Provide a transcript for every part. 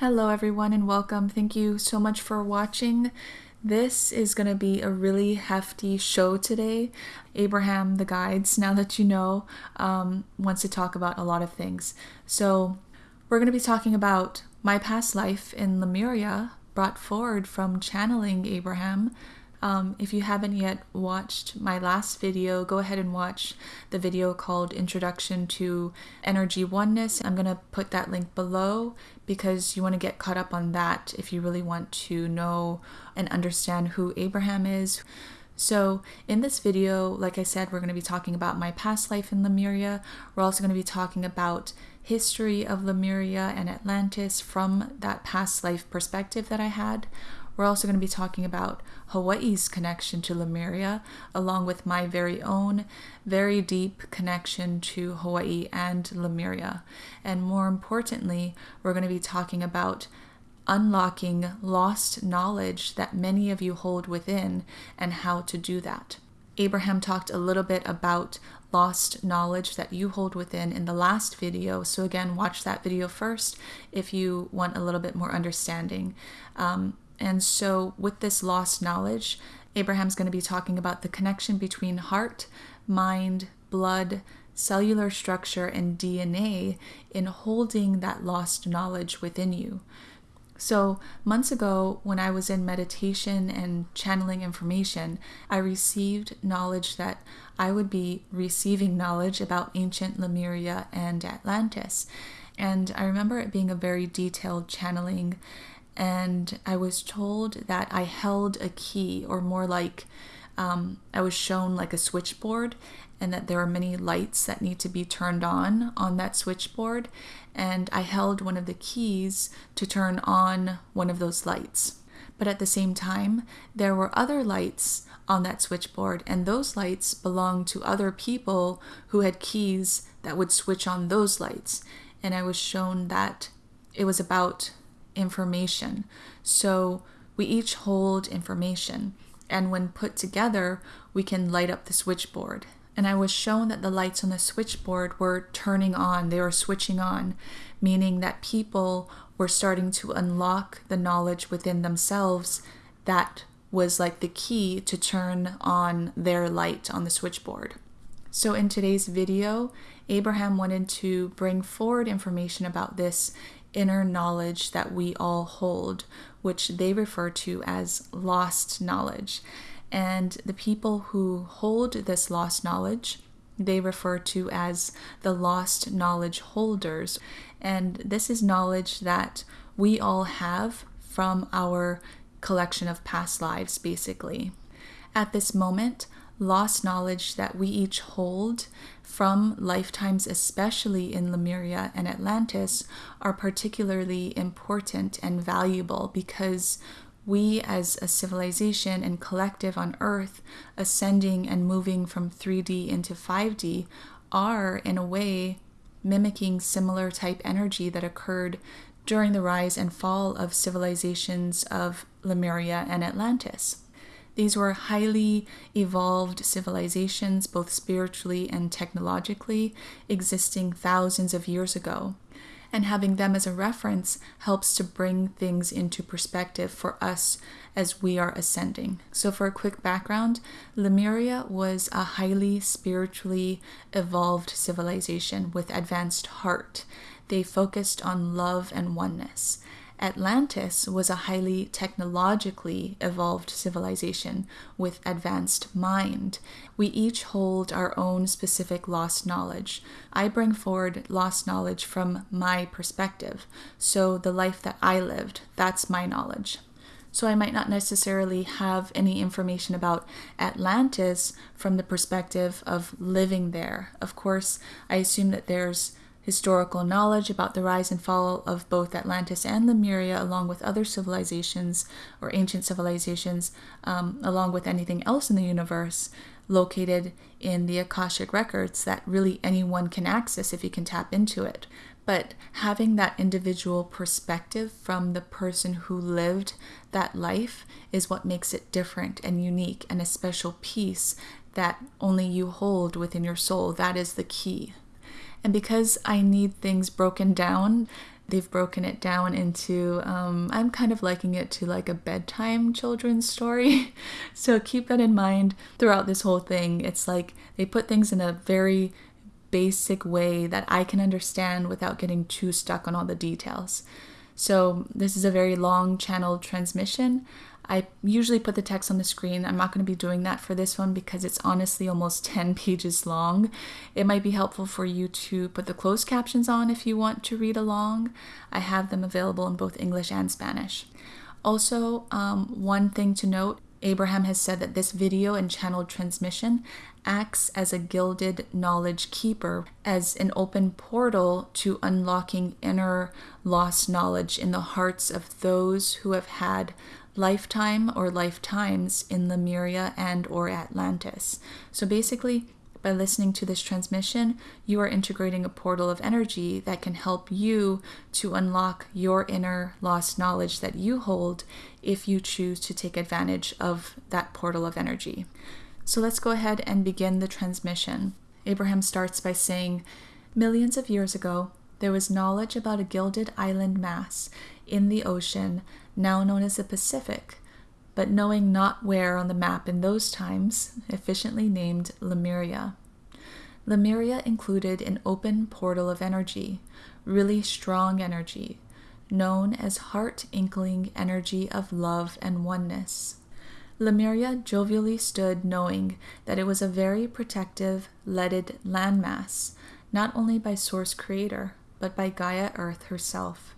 Hello, everyone, and welcome. Thank you so much for watching. This is going to be a really hefty show today. Abraham, the guides, now that you know, um, wants to talk about a lot of things. So, we're going to be talking about my past life in Lemuria, brought forward from channeling Abraham. Um, if you haven't yet watched my last video, go ahead and watch the video called Introduction to Energy Oneness. I'm going to put that link below because you want to get caught up on that if you really want to know and understand who Abraham is. So, in this video, like I said, we're going to be talking about my past life in Lemuria. We're also going to be talking about history of Lemuria and Atlantis from that past life perspective that I had. We're also going to be talking about Hawaii's connection to Lemuria, along with my very own very deep connection to Hawaii and Lemuria. And more importantly, we're going to be talking about unlocking lost knowledge that many of you hold within and how to do that. Abraham talked a little bit about lost knowledge that you hold within in the last video. So, again, watch that video first if you want a little bit more understanding. Um, and so, with this lost knowledge, Abraham's going to be talking about the connection between heart, mind, blood, cellular structure, and DNA in holding that lost knowledge within you. So, months ago, when I was in meditation and channeling information, I received knowledge that I would be receiving knowledge about ancient Lemuria and Atlantis. And I remember it being a very detailed channeling and I was told that I held a key, or more like um, I was shown like a switchboard, and that there are many lights that need to be turned on on that switchboard. And I held one of the keys to turn on one of those lights. But at the same time, there were other lights on that switchboard, and those lights belonged to other people who had keys that would switch on those lights. And I was shown that it was about information. So we each hold information, and when put together, we can light up the switchboard. And I was shown that the lights on the switchboard were turning on, they were switching on, meaning that people were starting to unlock the knowledge within themselves that was like the key to turn on their light on the switchboard. So, in today's video, Abraham wanted to bring forward information about this inner knowledge that we all hold, which they refer to as lost knowledge. And the people who hold this lost knowledge, they refer to as the lost knowledge holders. And this is knowledge that we all have from our collection of past lives, basically. At this moment, lost knowledge that we each hold from lifetimes, especially in Lemuria and Atlantis, are particularly important and valuable because we, as a civilization and collective on Earth, ascending and moving from 3D into 5D, are, in a way, mimicking similar type energy that occurred during the rise and fall of civilizations of Lemuria and Atlantis. These were highly evolved civilizations, both spiritually and technologically, existing thousands of years ago. And having them as a reference helps to bring things into perspective for us as we are ascending. So, for a quick background, Lemuria was a highly spiritually evolved civilization with advanced heart. They focused on love and oneness. Atlantis was a highly technologically evolved civilization with advanced mind. We each hold our own specific lost knowledge. I bring forward lost knowledge from my perspective. So the life that I lived, that's my knowledge. So I might not necessarily have any information about Atlantis from the perspective of living there. Of course, I assume that there's historical knowledge about the rise and fall of both Atlantis and Lemuria, along with other civilizations or ancient civilizations, um, along with anything else in the universe, located in the Akashic records that really anyone can access if you can tap into it. But having that individual perspective from the person who lived that life is what makes it different and unique and a special piece that only you hold within your soul. That is the key. And because I need things broken down, they've broken it down into um, i'm kind of liking it to like a bedtime children's story. So keep that in mind throughout this whole thing. It's like they put things in a very basic way that i can understand without getting too stuck on all the details. So this is a very long channel transmission I usually put the text on the screen. I'm not going to be doing that for this one because it's honestly almost 10 pages long. It might be helpful for you to put the closed captions on if you want to read along. I have them available in both English and Spanish. Also, um, one thing to note Abraham has said that this video and channel transmission acts as a gilded knowledge keeper, as an open portal to unlocking inner lost knowledge in the hearts of those who have had lifetime or lifetimes in Lemuria and or Atlantis. So basically, by listening to this transmission, you are integrating a portal of energy that can help you to unlock your inner lost knowledge that you hold if you choose to take advantage of that portal of energy. So let's go ahead and begin the transmission. Abraham starts by saying, Millions of years ago, there was knowledge about a gilded island mass in the ocean now known as the Pacific, but knowing not where on the map in those times, efficiently named Lemuria. Lemuria included an open portal of energy, really strong energy, known as heart inkling energy of love and oneness. Lemuria jovially stood knowing that it was a very protective, leaded landmass, not only by Source Creator, but by Gaia Earth herself.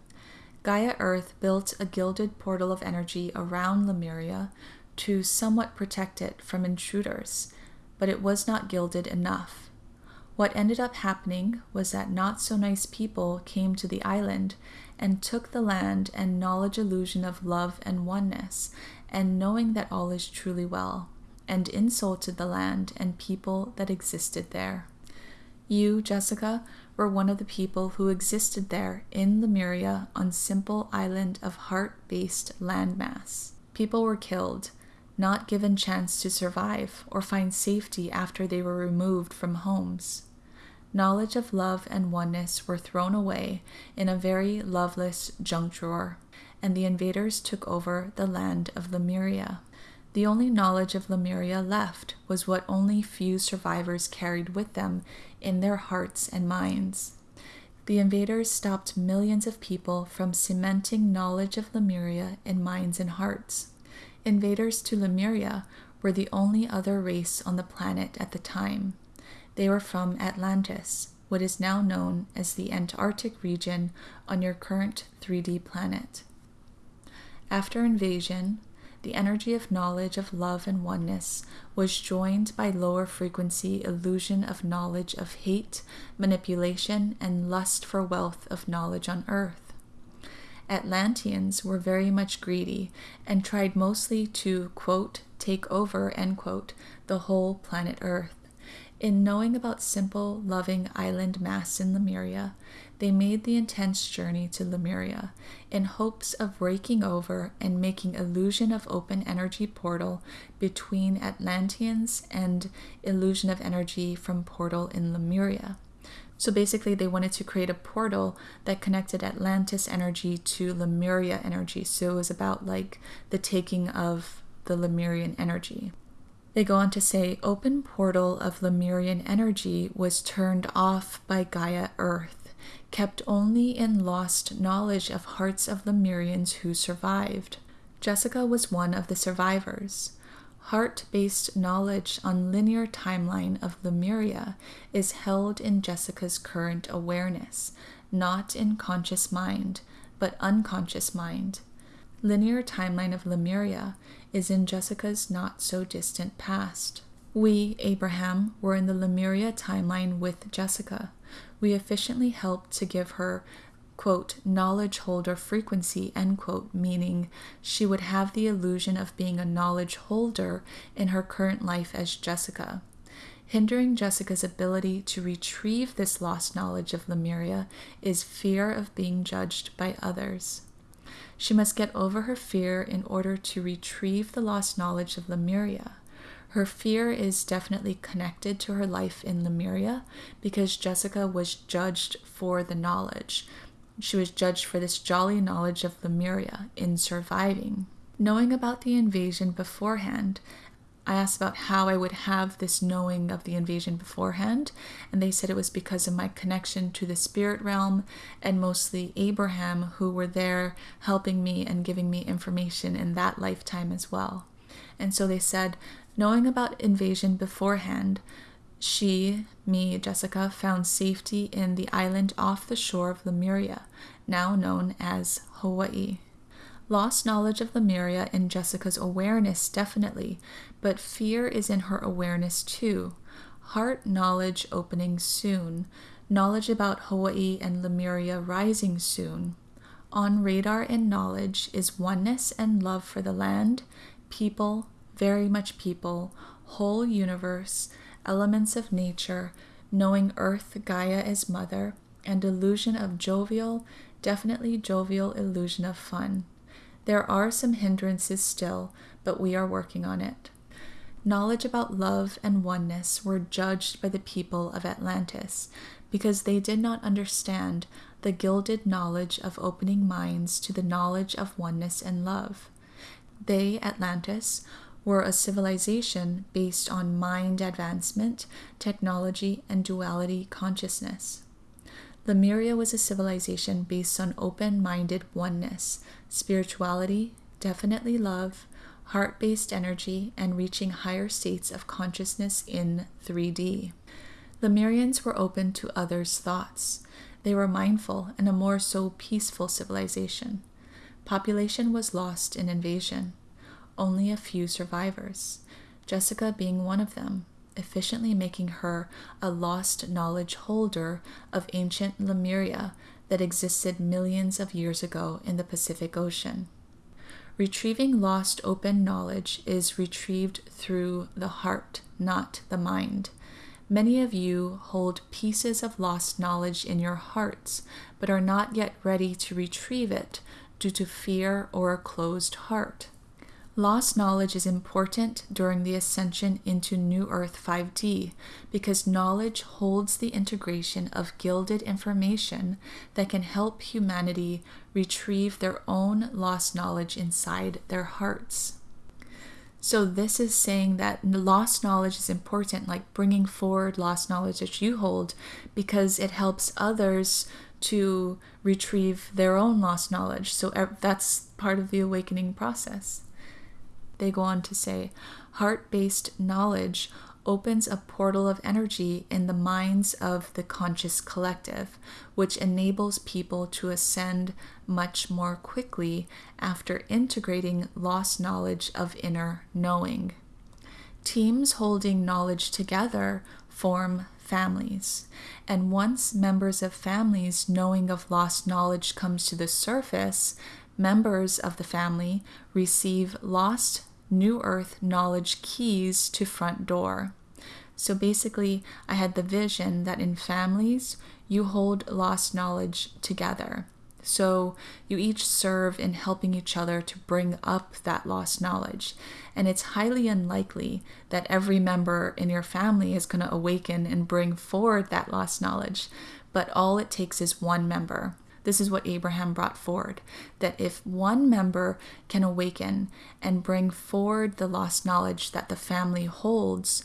Gaia Earth built a gilded portal of energy around Lemuria to somewhat protect it from intruders, but it was not gilded enough. What ended up happening was that not so nice people came to the island and took the land and knowledge illusion of love and oneness, and knowing that all is truly well, and insulted the land and people that existed there. You, Jessica, were one of the people who existed there in Lemuria on simple island of heart-based landmass. People were killed, not given chance to survive or find safety after they were removed from homes. Knowledge of love and oneness were thrown away in a very loveless junk drawer, and the invaders took over the land of Lemuria. The only knowledge of Lemuria left was what only few survivors carried with them in their hearts and minds. The invaders stopped millions of people from cementing knowledge of Lemuria in minds and hearts. Invaders to Lemuria were the only other race on the planet at the time. They were from Atlantis, what is now known as the Antarctic region on your current 3D planet. After invasion, the energy of knowledge of love and oneness was joined by lower frequency illusion of knowledge of hate, manipulation, and lust for wealth of knowledge on earth. Atlanteans were very much greedy and tried mostly to, quote, take over, end quote, the whole planet Earth. In knowing about simple, loving island mass in Lemuria, they made the intense journey to Lemuria in hopes of breaking over and making illusion of open energy portal between Atlanteans and illusion of energy from portal in Lemuria. So basically, they wanted to create a portal that connected Atlantis energy to Lemuria energy. So it was about like the taking of the Lemurian energy. They go on to say open portal of Lemurian energy was turned off by Gaia Earth, kept only in lost knowledge of hearts of Lemurians who survived. Jessica was one of the survivors. Heart based knowledge on linear timeline of Lemuria is held in Jessica's current awareness, not in conscious mind, but unconscious mind. Linear timeline of Lemuria is in Jessica's not so distant past. We, Abraham, were in the Lemuria timeline with Jessica. We efficiently helped to give her, quote, knowledge holder frequency, end quote, meaning she would have the illusion of being a knowledge holder in her current life as Jessica. Hindering Jessica's ability to retrieve this lost knowledge of Lemuria is fear of being judged by others. She must get over her fear in order to retrieve the lost knowledge of Lemuria. Her fear is definitely connected to her life in Lemuria because Jessica was judged for the knowledge. she was judged for this jolly knowledge of Lemuria in surviving. Knowing about the invasion beforehand, I asked about how I would have this knowing of the invasion beforehand, and they said it was because of my connection to the spirit realm and mostly Abraham, who were there helping me and giving me information in that lifetime as well. And so they said, knowing about invasion beforehand, she, me, Jessica, found safety in the island off the shore of Lemuria, now known as Hawaii. Lost knowledge of Lemuria in Jessica's awareness, definitely, but fear is in her awareness too. Heart knowledge opening soon. Knowledge about Hawaii and Lemuria rising soon. On radar and knowledge is oneness and love for the land, people, very much people, whole universe, elements of nature, knowing Earth Gaia as mother, and illusion of jovial, definitely jovial illusion of fun. There are some hindrances still, but we are working on it. Knowledge about love and oneness were judged by the people of Atlantis because they did not understand the gilded knowledge of opening minds to the knowledge of oneness and love. They, Atlantis, were a civilization based on mind advancement, technology, and duality consciousness. Lemuria was a civilization based on open minded oneness, spirituality, definitely love, heart based energy, and reaching higher states of consciousness in 3D. The Lemurians were open to others' thoughts. They were mindful and a more so peaceful civilization. Population was lost in invasion. Only a few survivors, Jessica being one of them, efficiently making her a lost knowledge holder of ancient Lemuria that existed millions of years ago in the Pacific Ocean. Retrieving lost open knowledge is retrieved through the heart, not the mind. Many of you hold pieces of lost knowledge in your hearts, but are not yet ready to retrieve it due to fear or a closed heart. Lost knowledge is important during the ascension into New Earth 5D because knowledge holds the integration of gilded information that can help humanity retrieve their own lost knowledge inside their hearts. So, this is saying that lost knowledge is important, like bringing forward lost knowledge that you hold, because it helps others to retrieve their own lost knowledge. So, that's part of the awakening process. They go on to say, heart based knowledge opens a portal of energy in the minds of the conscious collective, which enables people to ascend much more quickly after integrating lost knowledge of inner knowing. Teams holding knowledge together form families. And once members of families knowing of lost knowledge comes to the surface, members of the family receive lost New Earth knowledge keys to front door. So basically, I had the vision that in families, you hold lost knowledge together. So you each serve in helping each other to bring up that lost knowledge. And it's highly unlikely that every member in your family is going to awaken and bring forward that lost knowledge. But all it takes is one member. This is what Abraham brought forward that if one member can awaken and bring forward the lost knowledge that the family holds,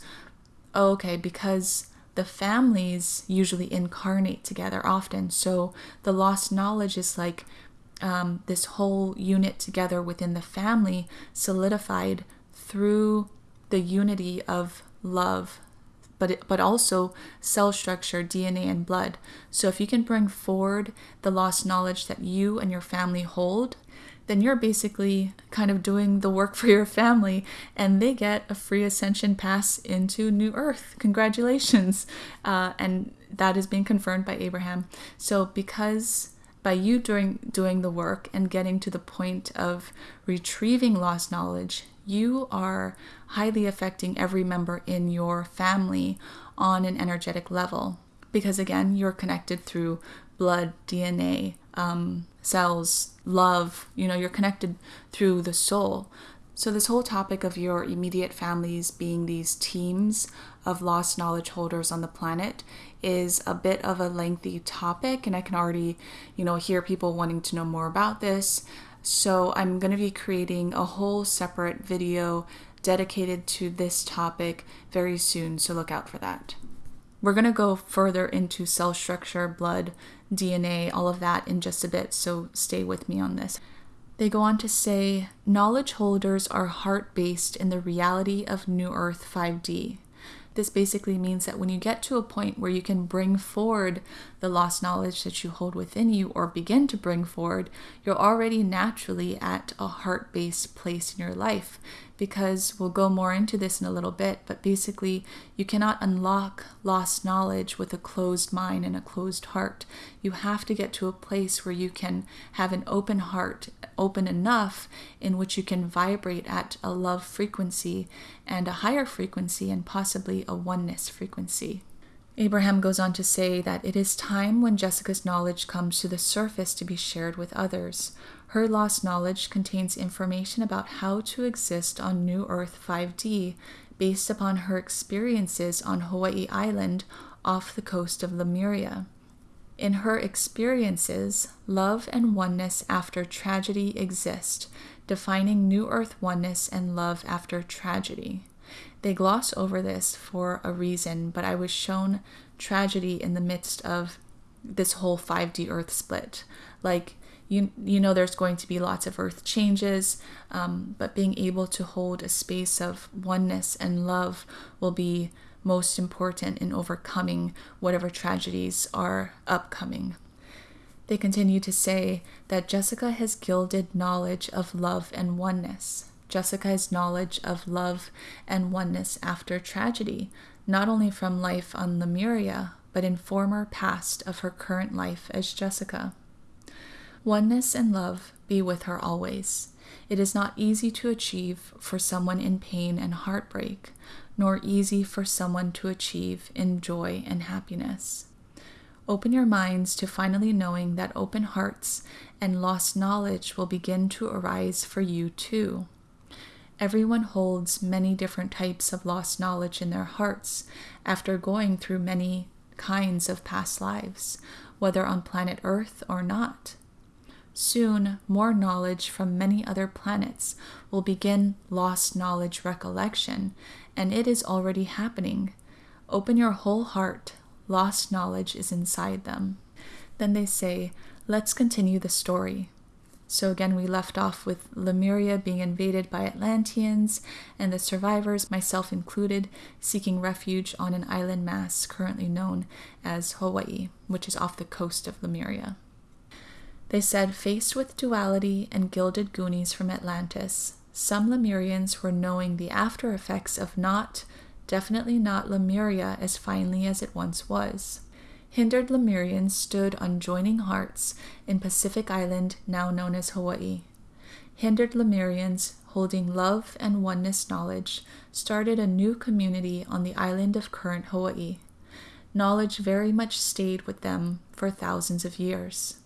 okay, because the families usually incarnate together often. So the lost knowledge is like um, this whole unit together within the family solidified through the unity of love but but also cell structure, DNA, and blood. So if you can bring forward the lost knowledge that you and your family hold, then you're basically kind of doing the work for your family, and they get a free ascension pass into New Earth. Congratulations! Uh, and that is being confirmed by Abraham. So because by you doing doing the work and getting to the point of retrieving lost knowledge, you are highly affecting every member in your family on an energetic level. Because again, you're connected through blood, DNA, um, cells, love. You know, you're connected through the soul. So, this whole topic of your immediate families being these teams of lost knowledge holders on the planet is a bit of a lengthy topic, and I can already, you know, hear people wanting to know more about this. So, I'm going to be creating a whole separate video dedicated to this topic very soon, so look out for that. We're going to go further into cell structure, blood, DNA, all of that in just a bit, so stay with me on this. They go on to say knowledge holders are heart based in the reality of New Earth 5D. This basically means that when you get to a point where you can bring forward the lost knowledge that you hold within you or begin to bring forward, you're already naturally at a heart based place in your life. Because we'll go more into this in a little bit, but basically, you cannot unlock lost knowledge with a closed mind and a closed heart. You have to get to a place where you can have an open heart, open enough in which you can vibrate at a love frequency and a higher frequency and possibly a oneness frequency. Abraham goes on to say that it is time when Jessica's knowledge comes to the surface to be shared with others. Her lost knowledge contains information about how to exist on New Earth 5D based upon her experiences on Hawaii Island off the coast of Lemuria. In her experiences, love and oneness after tragedy exist, defining New Earth oneness and love after tragedy. They gloss over this for a reason, but I was shown tragedy in the midst of this whole 5D Earth split. Like, you, you know, there's going to be lots of Earth changes, um, but being able to hold a space of oneness and love will be most important in overcoming whatever tragedies are upcoming. They continue to say that Jessica has gilded knowledge of love and oneness. Jessica's knowledge of love and oneness after tragedy, not only from life on Lemuria, but in former past of her current life as Jessica. Oneness and love be with her always. It is not easy to achieve for someone in pain and heartbreak, nor easy for someone to achieve in joy and happiness. Open your minds to finally knowing that open hearts and lost knowledge will begin to arise for you too. Everyone holds many different types of lost knowledge in their hearts after going through many kinds of past lives, whether on planet Earth or not. Soon, more knowledge from many other planets will begin lost knowledge recollection, and it is already happening. Open your whole heart, lost knowledge is inside them. Then they say, Let's continue the story. So again, we left off with Lemuria being invaded by Atlanteans and the survivors, myself included, seeking refuge on an island mass currently known as Hawaii, which is off the coast of Lemuria. They said, faced with duality and gilded Goonies from Atlantis, some Lemurians were knowing the after effects of not, definitely not Lemuria as finely as it once was. Hindered Lemurians stood on joining hearts in Pacific Island, now known as Hawaii. Hindered Lemurians, holding love and oneness knowledge, started a new community on the island of current Hawaii. Knowledge very much stayed with them for thousands of years.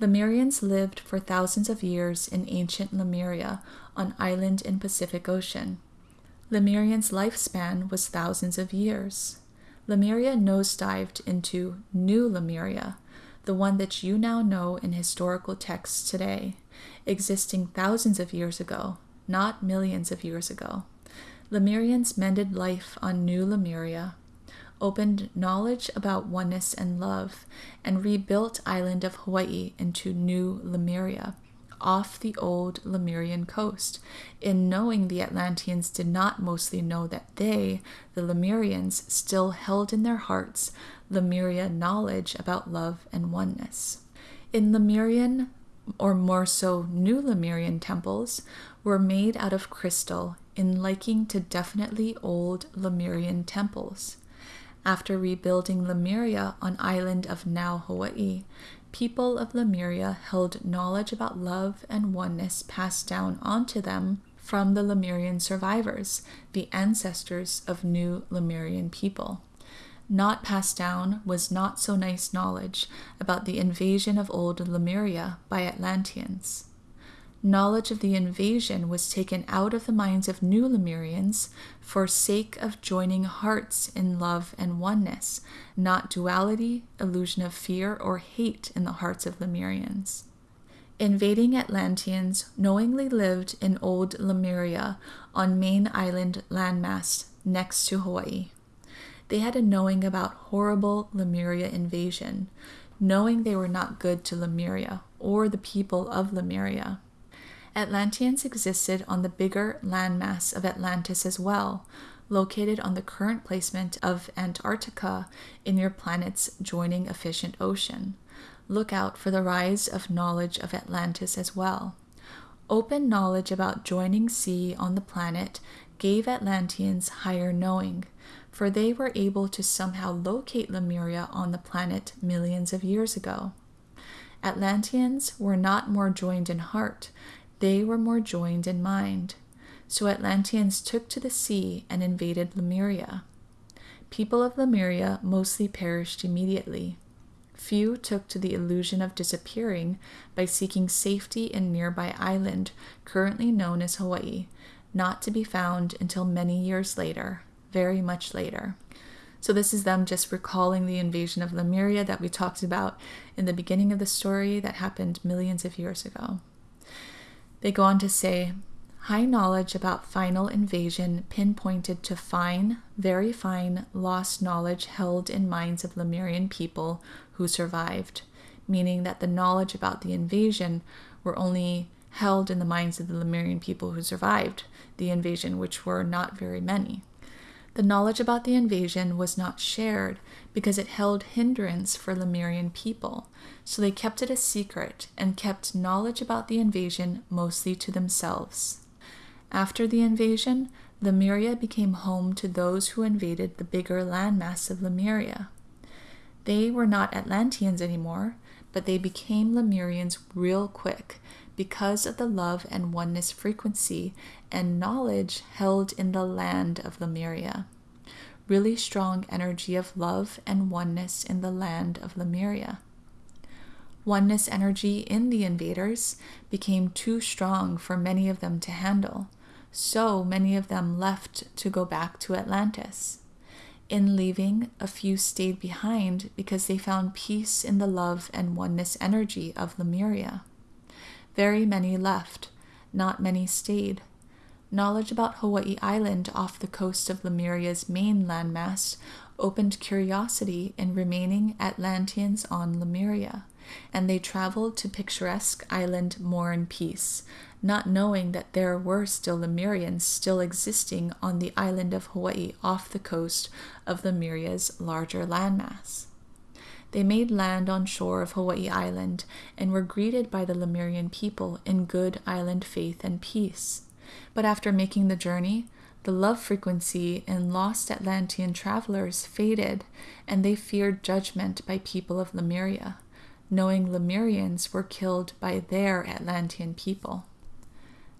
Lemurians lived for thousands of years in ancient Lemuria, an island in Pacific Ocean. Lemurians' lifespan was thousands of years. Lemuria nosedived into New Lemuria, the one that you now know in historical texts today, existing thousands of years ago, not millions of years ago. Lemurians mended life on New Lemuria, opened knowledge about oneness and love, and rebuilt island of Hawaii into New Lemuria, off the old Lemurian coast, in knowing the Atlanteans did not mostly know that they, the Lemurians, still held in their hearts Lemuria knowledge about love and oneness. In Lemurian, or more so New Lemurian temples, were made out of crystal in liking to definitely old Lemurian temples. After rebuilding Lemuria on island of now Hawaii, people of Lemuria held knowledge about love and oneness passed down onto them from the Lemurian survivors, the ancestors of new Lemurian people. Not passed down was not so nice knowledge about the invasion of old Lemuria by Atlanteans. Knowledge of the invasion was taken out of the minds of new Lemurians for sake of joining hearts in love and oneness, not duality, illusion of fear, or hate in the hearts of Lemurians. Invading Atlanteans knowingly lived in old Lemuria on main island landmass next to Hawaii. They had a knowing about horrible Lemuria invasion, knowing they were not good to Lemuria or the people of Lemuria. Atlanteans existed on the bigger landmass of Atlantis as well, located on the current placement of Antarctica in your planet's joining efficient ocean. Look out for the rise of knowledge of Atlantis as well. Open knowledge about joining sea on the planet gave Atlanteans higher knowing, for they were able to somehow locate Lemuria on the planet millions of years ago. Atlanteans were not more joined in heart, they were more joined in mind. So Atlanteans took to the sea and invaded Lemuria. People of Lemuria mostly perished immediately. Few took to the illusion of disappearing by seeking safety in nearby island, currently known as Hawaii, not to be found until many years later, very much later. So, this is them just recalling the invasion of Lemuria that we talked about in the beginning of the story that happened millions of years ago. They go on to say high knowledge about final invasion pinpointed to fine, very fine, lost knowledge held in minds of Lemurian people who survived, meaning that the knowledge about the invasion were only held in the minds of the Lemurian people who survived the invasion, which were not very many. The knowledge about the invasion was not shared because it held hindrance for Lemurian people, so they kept it a secret and kept knowledge about the invasion mostly to themselves. After the invasion, Lemuria became home to those who invaded the bigger landmass of Lemuria. They were not Atlanteans anymore, but they became Lemurians real quick because of the love and oneness frequency and knowledge held in the land of Lemuria. Really strong energy of love and oneness in the land of Lemuria. Oneness energy in the invaders became too strong for many of them to handle, so many of them left to go back to Atlantis. In leaving, a few stayed behind because they found peace in the love and oneness energy of Lemuria. Very many left, not many stayed. Knowledge about Hawaii Island off the coast of Lemuria's main landmass opened curiosity in remaining Atlanteans on Lemuria, and they traveled to picturesque island more in peace, not knowing that there were still Lemurians still existing on the island of Hawaii off the coast of Lemuria's larger landmass. They made land on shore of Hawaii Island and were greeted by the Lemurian people in good island faith and peace. But after making the journey, the love frequency in lost Atlantean travelers faded, and they feared judgment by people of Lemuria, knowing Lemurians were killed by their Atlantean people.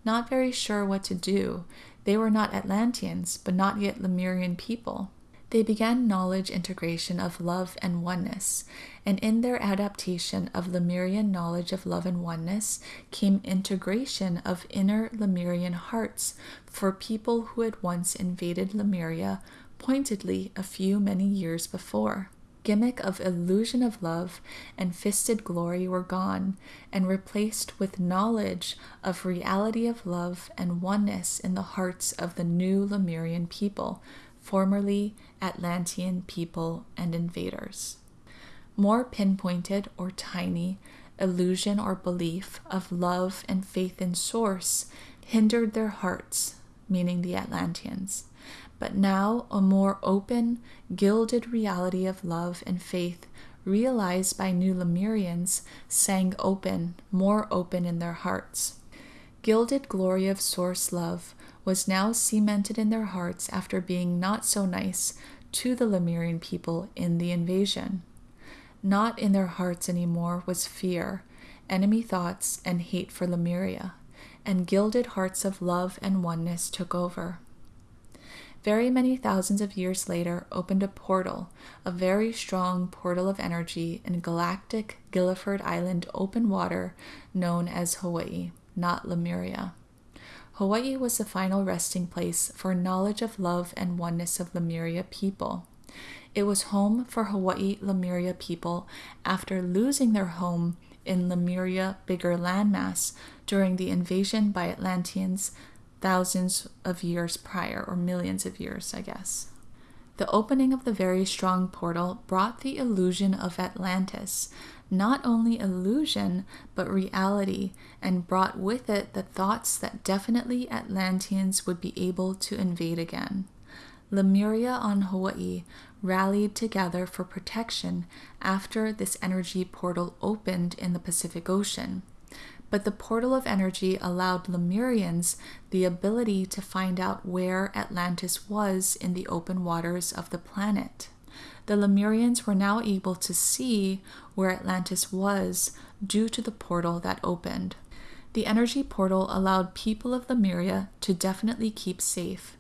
Not very sure what to do, they were not Atlanteans, but not yet Lemurian people they began knowledge integration of love and oneness, and in their adaptation of Lemurian knowledge of love and oneness came integration of inner Lemurian hearts for people who had once invaded Lemuria pointedly a few many years before. Gimmick of illusion of love and fisted glory were gone and replaced with knowledge of reality of love and oneness in the hearts of the new Lemurian people formerly Atlantean people and invaders. More pinpointed or tiny illusion or belief of love and faith in Source hindered their hearts, meaning the Atlanteans. But now a more open, gilded reality of love and faith realized by new Lemurians sang open, more open in their hearts. Gilded glory of Source love was now cemented in their hearts after being not so nice to the Lemurian people in the invasion. Not in their hearts anymore was fear, enemy thoughts, and hate for Lemuria, and gilded hearts of love and oneness took over. Very many thousands of years later opened a portal, a very strong portal of energy in galactic Gilliford Island open water known as Hawaii. not Lemuria. Hawaii was the final resting place for knowledge of love and oneness of Lemuria people. It was home for Hawaii Lemuria people after losing their home in Lemuria bigger landmass during the invasion by Atlanteans thousands of years prior, or millions of years, I guess. The opening of the very strong portal brought the illusion of Atlantis, not only illusion, but reality, and brought with it the thoughts that definitely Atlanteans would be able to invade again. Lemuria on Hawaii rallied together for protection after this energy portal opened in the Pacific Ocean. But the portal of energy allowed Lemurians the ability to find out where Atlantis was in the open waters of the planet the Lemurians were now able to see where Atlantis was due to the portal that opened. The energy portal allowed people of Lemuria to definitely keep safe.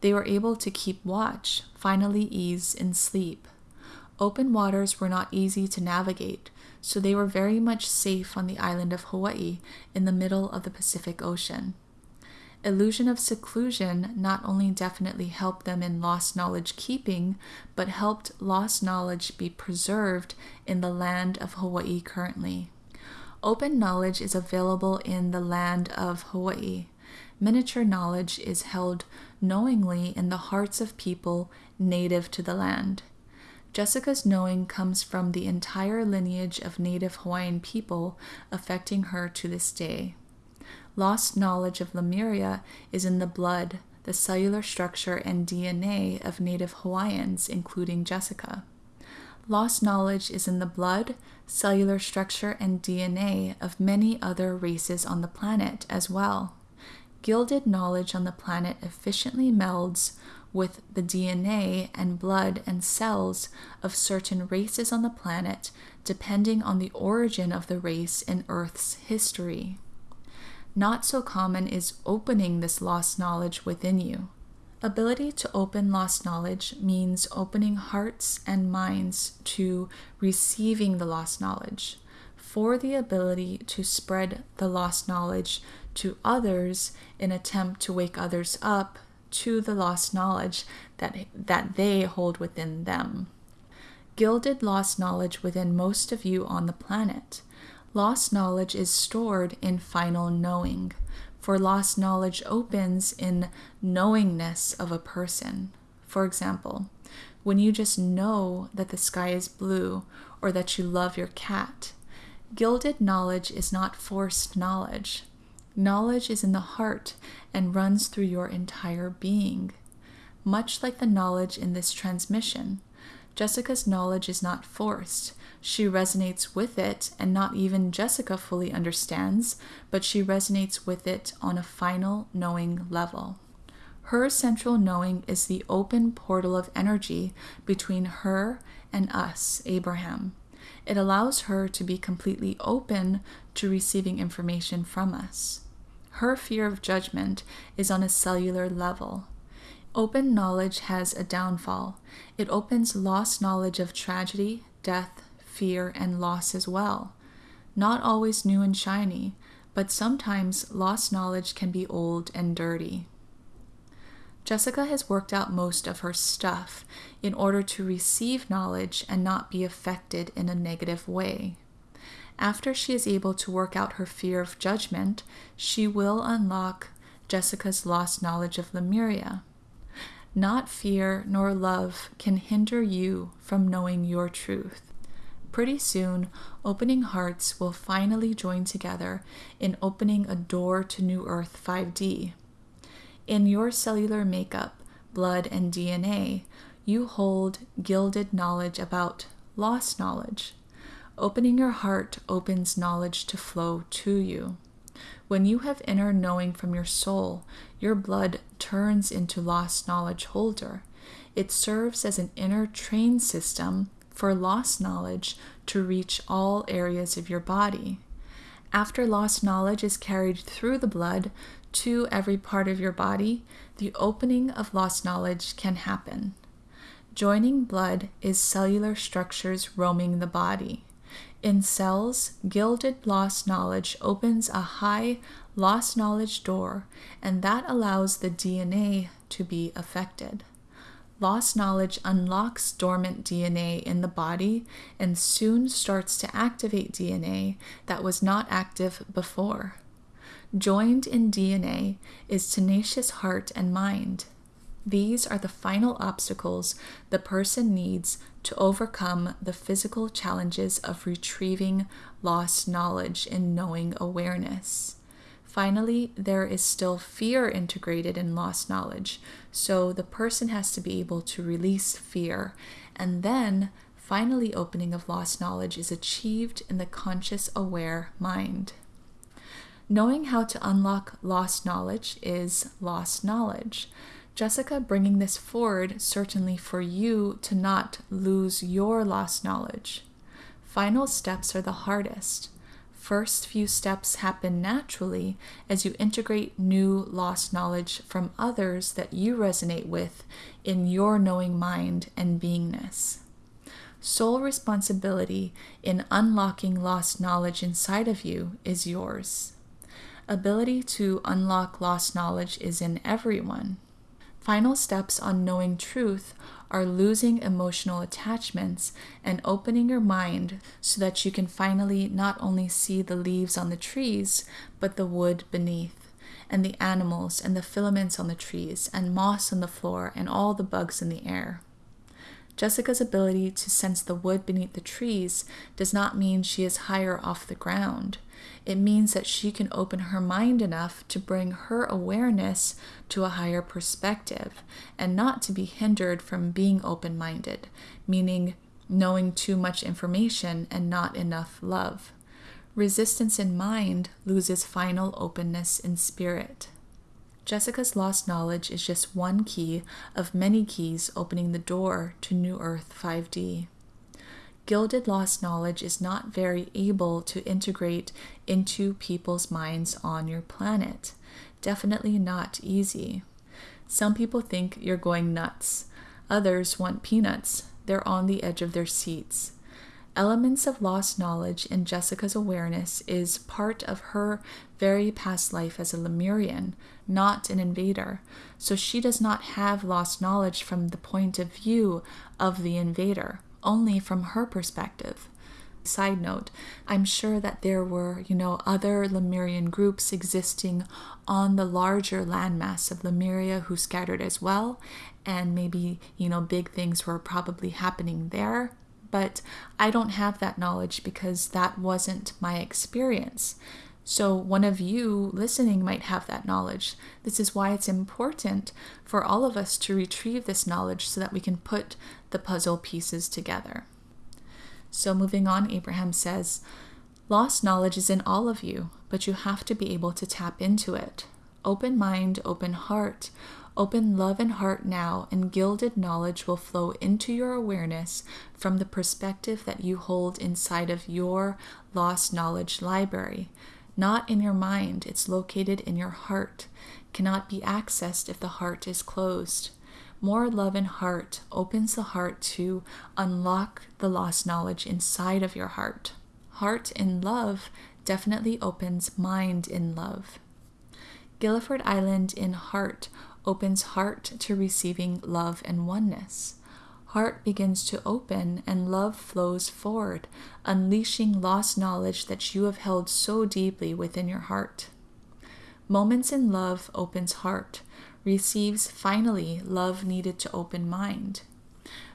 They were able to keep watch, finally ease in sleep. Open waters were not easy to navigate, so they were very much safe on the island of Hawaii in the middle of the Pacific Ocean. Illusion of seclusion not only definitely helped them in lost knowledge keeping, but helped lost knowledge be preserved in the land of Hawaii currently. Open knowledge is available in the land of Hawaii. Miniature knowledge is held knowingly in the hearts of people native to the land. Jessica's knowing comes from the entire lineage of native Hawaiian people affecting her to this day. Lost knowledge of Lemuria is in the blood, the cellular structure, and DNA of native Hawaiians, including Jessica. Lost knowledge is in the blood, cellular structure, and DNA of many other races on the planet as well. Gilded knowledge on the planet efficiently melds with the DNA and blood and cells of certain races on the planet, depending on the origin of the race in Earth's history. Not so common is opening this lost knowledge within you. Ability to open lost knowledge means opening hearts and minds to receiving the lost knowledge, for the ability to spread the lost knowledge to others in attempt to wake others up to the lost knowledge that, that they hold within them. Gilded lost knowledge within most of you on the planet. Lost knowledge is stored in final knowing, for lost knowledge opens in knowingness of a person. For example, when you just know that the sky is blue or that you love your cat. Gilded knowledge is not forced knowledge. Knowledge is in the heart and runs through your entire being. Much like the knowledge in this transmission, Jessica's knowledge is not forced, she resonates with it, and not even Jessica fully understands, but she resonates with it on a final knowing level. Her central knowing is the open portal of energy between her and us, Abraham. It allows her to be completely open to receiving information from us. Her fear of judgment is on a cellular level. Open knowledge has a downfall. It opens lost knowledge of tragedy, death, fear, and loss as well. Not always new and shiny, but sometimes lost knowledge can be old and dirty. Jessica has worked out most of her stuff in order to receive knowledge and not be affected in a negative way. After she is able to work out her fear of judgment, she will unlock Jessica's lost knowledge of Lemuria. Not fear nor love can hinder you from knowing your truth. Pretty soon, opening hearts will finally join together in opening a door to New Earth 5D. In your cellular makeup, blood, and DNA, you hold gilded knowledge about lost knowledge. Opening your heart opens knowledge to flow to you. When you have inner knowing from your soul, your blood turns into lost knowledge holder. It serves as an inner train system for lost knowledge to reach all areas of your body. After lost knowledge is carried through the blood to every part of your body, the opening of lost knowledge can happen. Joining blood is cellular structures roaming the body. In cells, gilded lost knowledge opens a high lost knowledge door, and that allows the DNA to be affected. Lost knowledge unlocks dormant DNA in the body and soon starts to activate DNA that was not active before. Joined in DNA is tenacious heart and mind. These are the final obstacles the person needs to overcome the physical challenges of retrieving lost knowledge in knowing awareness. Finally, there is still fear integrated in lost knowledge, so the person has to be able to release fear. And then, finally, opening of lost knowledge is achieved in the conscious aware mind. Knowing how to unlock lost knowledge is lost knowledge. Jessica bringing this forward certainly for you to not lose your lost knowledge. Final steps are the hardest first few steps happen naturally as you integrate new lost knowledge from others that you resonate with in your knowing mind and beingness. Sole responsibility in unlocking lost knowledge inside of you is yours. Ability to unlock lost knowledge is in everyone. Final steps on knowing truth are losing emotional attachments and opening your mind so that you can finally not only see the leaves on the trees, but the wood beneath, and the animals and the filaments on the trees, and moss on the floor, and all the bugs in the air. Jessica's ability to sense the wood beneath the trees does not mean she is higher off the ground. It means that she can open her mind enough to bring her awareness to a higher perspective and not to be hindered from being open minded, meaning knowing too much information and not enough love. Resistance in mind loses final openness in spirit. Jessica's lost knowledge is just one key of many keys opening the door to New Earth 5D. Gilded lost knowledge is not very able to integrate into people's minds on your planet. Definitely not easy. Some people think you're going nuts. Others want peanuts. They're on the edge of their seats. Elements of lost knowledge in Jessica's awareness is part of her very past life as a Lemurian, not an invader. So she does not have lost knowledge from the point of view of the invader only from her perspective. Side note, I'm sure that there were, you know, other Lemurian groups existing on the larger landmass of Lemuria who scattered as well, and maybe, you know, big things were probably happening there. But I don't have that knowledge because that wasn't my experience. So, one of you listening might have that knowledge. This is why it's important for all of us to retrieve this knowledge so that we can put the puzzle pieces together. So, moving on, Abraham says, Lost knowledge is in all of you, but you have to be able to tap into it. Open mind, open heart, open love and heart now, and gilded knowledge will flow into your awareness from the perspective that you hold inside of your lost knowledge library not in your mind. It's located in your heart, cannot be accessed if the heart is closed. More love and heart opens the heart to unlock the lost knowledge inside of your heart. Heart in love definitely opens mind in love. Guilford Island in heart opens heart to receiving love and oneness heart begins to open and love flows forward, unleashing lost knowledge that you have held so deeply within your heart. Moments in love opens heart, receives finally love needed to open mind.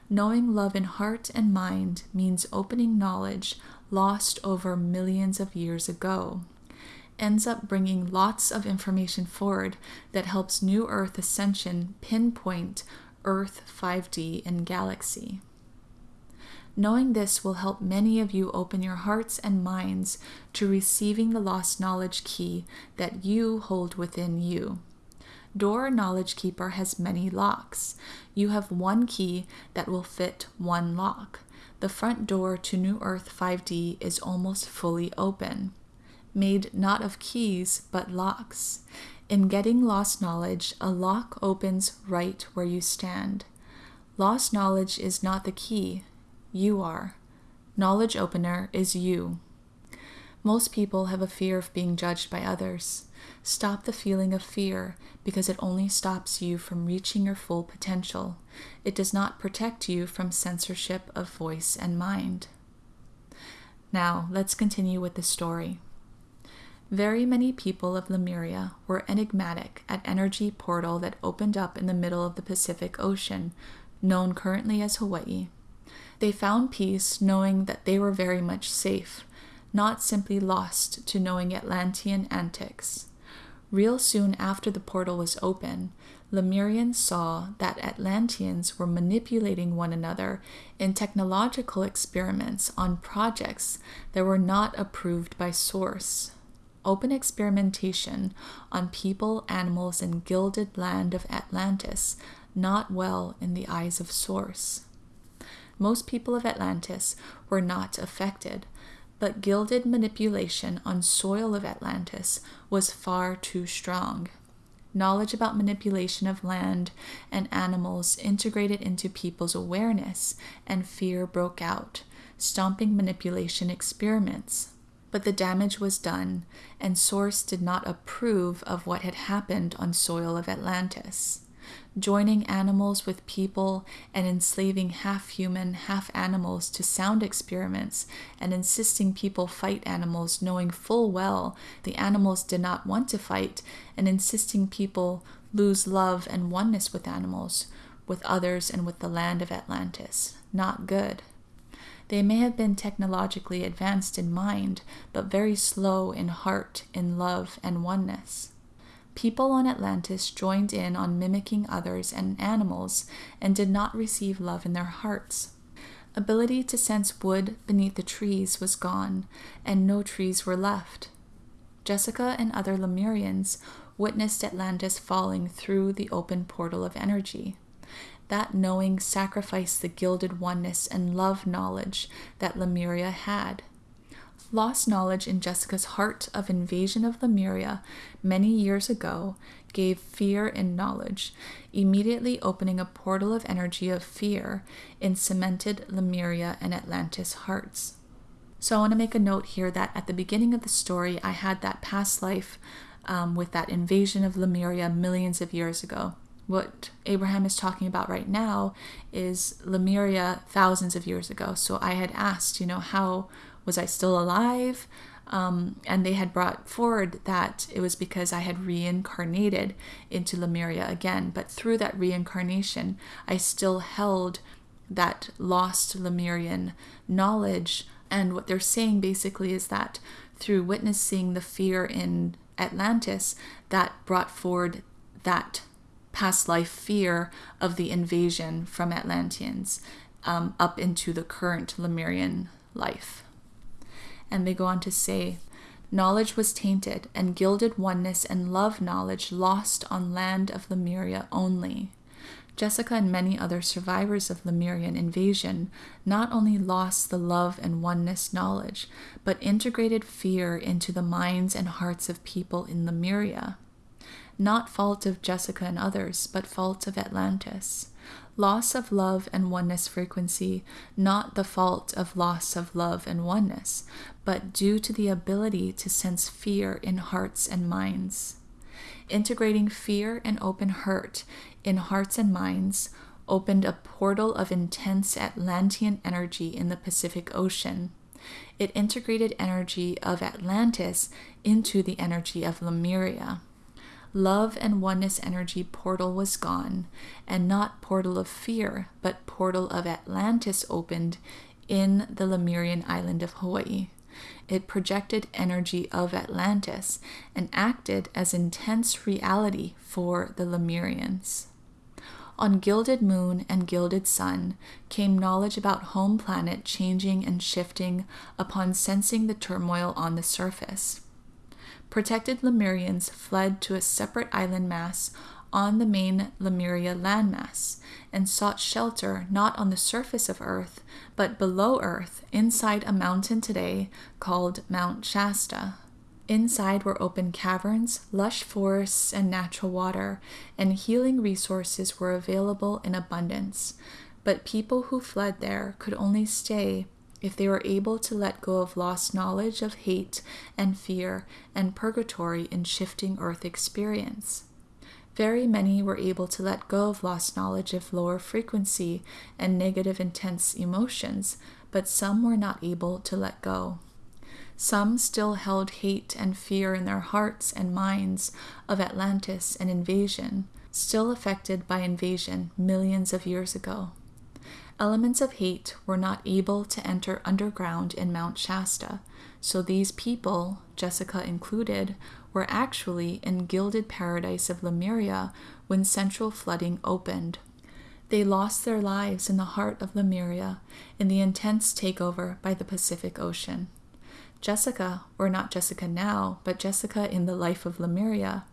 Knowing love in heart and mind means opening knowledge lost over millions of years ago. Ends up bringing lots of information forward that helps New Earth Ascension pinpoint Earth 5D and galaxy. Knowing this will help many of you open your hearts and minds to receiving the lost knowledge key that you hold within you. Door Knowledge Keeper has many locks. You have one key that will fit one lock. The front door to New Earth 5D is almost fully open, made not of keys but locks. In getting lost knowledge, a lock opens right where you stand. Lost knowledge is not the key, you are. Knowledge opener is you. Most people have a fear of being judged by others. Stop the feeling of fear because it only stops you from reaching your full potential. It does not protect you from censorship of voice and mind. Now, let's continue with the story. Very many people of Lemuria were enigmatic at energy portal that opened up in the middle of the Pacific Ocean, known currently as Hawaii. They found peace knowing that they were very much safe, not simply lost to knowing Atlantean antics. Real soon after the portal was open, Lemurians saw that Atlanteans were manipulating one another in technological experiments on projects that were not approved by Source. Open experimentation on people, animals, and gilded land of Atlantis, not well in the eyes of Source. Most people of Atlantis were not affected, but gilded manipulation on soil of Atlantis was far too strong. Knowledge about manipulation of land and animals integrated into people's awareness, and fear broke out, stomping manipulation experiments. But the damage was done, and Source did not approve of what had happened on soil of Atlantis joining animals with people and enslaving half human, half animals to sound experiments, and insisting people fight animals, knowing full well the animals did not want to fight, and insisting people lose love and oneness with animals, with others, and with the land of Atlantis. Not good. They may have been technologically advanced in mind, but very slow in heart, in love, and oneness. People on Atlantis joined in on mimicking others and animals and did not receive love in their hearts. Ability to sense wood beneath the trees was gone, and no trees were left. Jessica and other Lemurians witnessed Atlantis falling through the open portal of energy. That knowing sacrificed the gilded oneness and love knowledge that Lemuria had. Lost knowledge in Jessica's heart of invasion of Lemuria many years ago gave fear in knowledge, immediately opening a portal of energy of fear in cemented Lemuria and Atlantis hearts. So I want to make a note here that at the beginning of the story, I had that past life um, with that invasion of Lemuria millions of years ago. What Abraham is talking about right now is Lemuria thousands of years ago. So I had asked, you know, how was I still alive? Um, and they had brought forward that it was because I had reincarnated into Lemuria again. But through that reincarnation, I still held that lost Lemurian knowledge. And what they're saying basically is that through witnessing the fear in Atlantis, that brought forward that past life fear of the invasion from Atlanteans um, up into the current Lemurian life and they go on to say, Knowledge was tainted, and gilded oneness and love knowledge lost on land of Lemuria only. Jessica and many other survivors of Lemurian invasion not only lost the love and oneness knowledge, but integrated fear into the minds and hearts of people in Lemuria. Not fault of Jessica and others, but fault of Atlantis loss of love and oneness frequency, not the fault of loss of love and oneness, but due to the ability to sense fear in hearts and minds. Integrating fear and open hurt in hearts and minds opened a portal of intense Atlantean energy in the Pacific Ocean. It integrated energy of Atlantis into the energy of Lemuria love and oneness energy portal was gone, and not portal of fear, but portal of Atlantis opened in the Lemurian island of Hawaii. It projected energy of Atlantis and acted as intense reality for the Lemurians. On Gilded Moon and Gilded Sun came knowledge about home planet changing and shifting upon sensing the turmoil on the surface. Protected Lemurians fled to a separate island mass on the main Lemuria landmass and sought shelter not on the surface of Earth, but below Earth inside a mountain today called Mount Shasta. Inside were open caverns, lush forests, and natural water, and healing resources were available in abundance. But people who fled there could only stay if they were able to let go of lost knowledge of hate and fear and purgatory in shifting earth experience. Very many were able to let go of lost knowledge of lower frequency and negative intense emotions, but some were not able to let go. Some still held hate and fear in their hearts and minds of Atlantis and invasion, still affected by invasion millions of years ago. Elements of hate were not able to enter underground in Mount Shasta, so these people, Jessica included, were actually in gilded paradise of Lemuria when central flooding opened. They lost their lives in the heart of Lemuria in the intense takeover by the Pacific Ocean. Jessica, or not Jessica now, but Jessica in the life of Lemuria,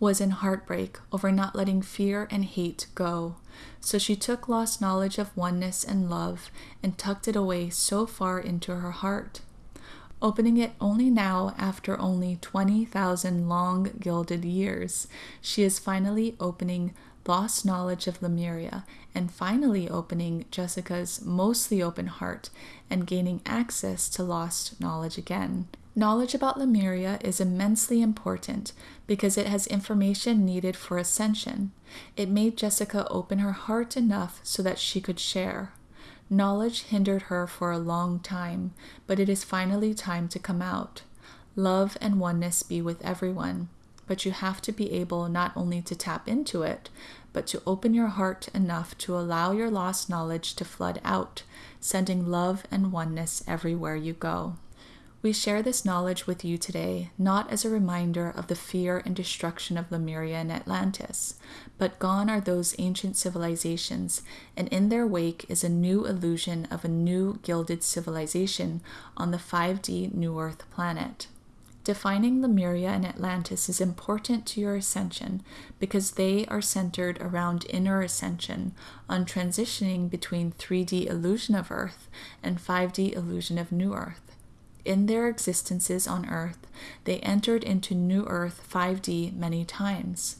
was in heartbreak over not letting fear and hate go. So she took lost knowledge of oneness and love and tucked it away so far into her heart. Opening it only now after only 20,000 long gilded years, she is finally opening lost knowledge of Lemuria and finally opening Jessica's mostly open heart and gaining access to lost knowledge again. Knowledge about Lemuria is immensely important because it has information needed for ascension. It made Jessica open her heart enough so that she could share. Knowledge hindered her for a long time, but it is finally time to come out. Love and oneness be with everyone, but you have to be able not only to tap into it, but to open your heart enough to allow your lost knowledge to flood out, sending love and oneness everywhere you go. We share this knowledge with you today not as a reminder of the fear and destruction of Lemuria and Atlantis, but gone are those ancient civilizations, and in their wake is a new illusion of a new gilded civilization on the 5D New Earth planet. Defining Lemuria and Atlantis is important to your ascension because they are centered around inner ascension on transitioning between 3D illusion of Earth and 5D illusion of New Earth in their existences on Earth, they entered into New Earth 5D many times.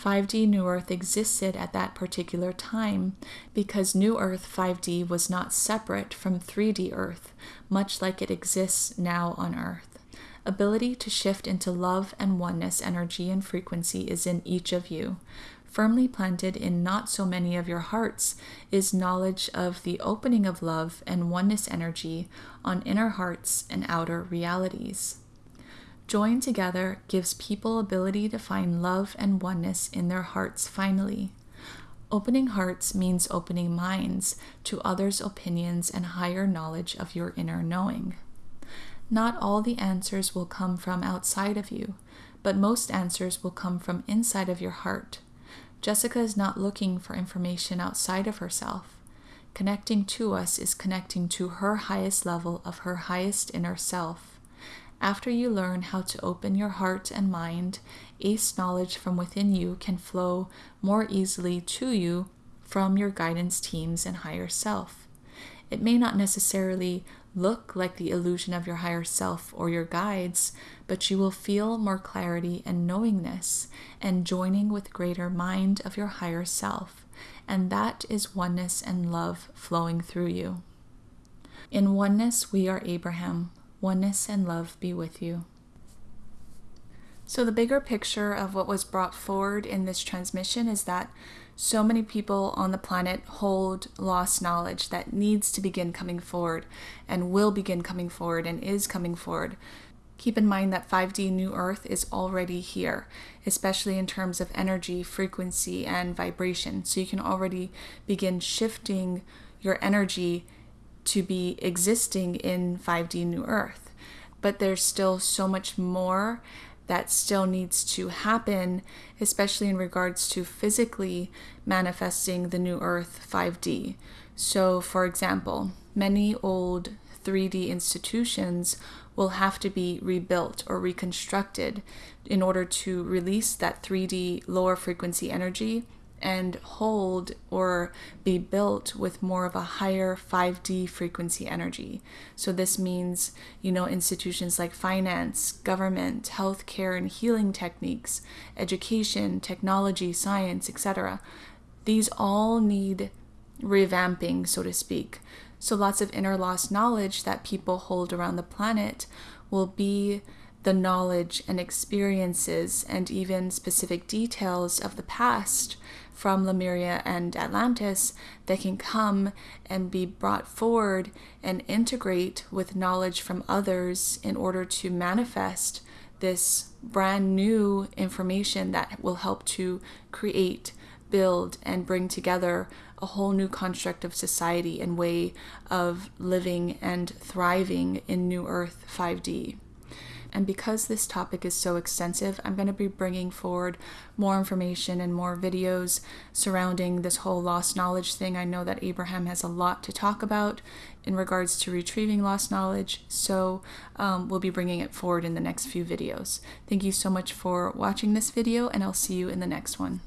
5D New Earth existed at that particular time because New Earth 5D was not separate from 3D Earth, much like it exists now on Earth. Ability to shift into love and oneness energy and frequency is in each of you firmly planted in not so many of your hearts is knowledge of the opening of love and oneness energy on inner hearts and outer realities. Join together gives people ability to find love and oneness in their hearts finally. Opening hearts means opening minds to others' opinions and higher knowledge of your inner knowing. Not all the answers will come from outside of you, but most answers will come from inside of your heart. Jessica is not looking for information outside of herself. Connecting to us is connecting to her highest level of her highest inner self. After you learn how to open your heart and mind, ace knowledge from within you can flow more easily to you from your guidance teams and higher self. It may not necessarily look like the illusion of your higher self or your guides, but you will feel more clarity and knowingness and joining with greater mind of your higher self. And that is oneness and love flowing through you. In oneness, we are Abraham. Oneness and love be with you. So, the bigger picture of what was brought forward in this transmission is that so many people on the planet hold lost knowledge that needs to begin coming forward and will begin coming forward and is coming forward. Keep in mind that 5D New Earth is already here, especially in terms of energy, frequency, and vibration. So you can already begin shifting your energy to be existing in 5D New Earth. But there's still so much more that still needs to happen, especially in regards to physically manifesting the new Earth 5D. So, for example, many old 3D institutions will have to be rebuilt or reconstructed in order to release that 3D lower frequency energy and hold or be built with more of a higher 5D frequency energy. So, this means, you know, institutions like finance, government, healthcare and healing techniques, education, technology, science, etc. These all need revamping, so to speak. So, lots of inner lost knowledge that people hold around the planet will be the knowledge and experiences and even specific details of the past from Lemuria and Atlantis that can come and be brought forward and integrate with knowledge from others in order to manifest this brand new information that will help to create, build, and bring together a whole new construct of society and way of living and thriving in New Earth 5D. And because this topic is so extensive, I'm going to be bringing forward more information and more videos surrounding this whole lost knowledge thing. I know that Abraham has a lot to talk about in regards to retrieving lost knowledge, so um, we'll be bringing it forward in the next few videos. Thank you so much for watching this video, and I'll see you in the next one.